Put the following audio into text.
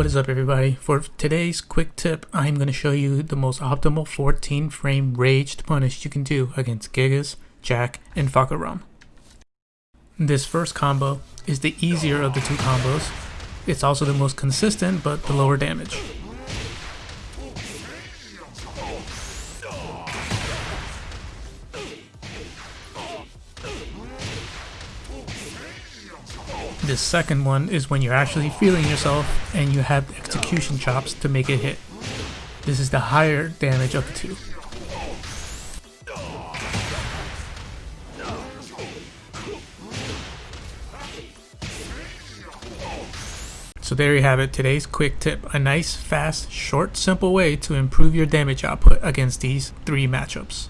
What is up everybody? For today's quick tip, I'm going to show you the most optimal 14 frame raged punish you can do against Gigas, Jack, and Fahkumram. This first combo is the easier of the two combos. It's also the most consistent but the lower damage. The second one is when you're actually feeling yourself and you have execution chops to make it hit. This is the higher damage of the two. So there you have it, today's quick tip. A nice, fast, short, simple way to improve your damage output against these three matchups.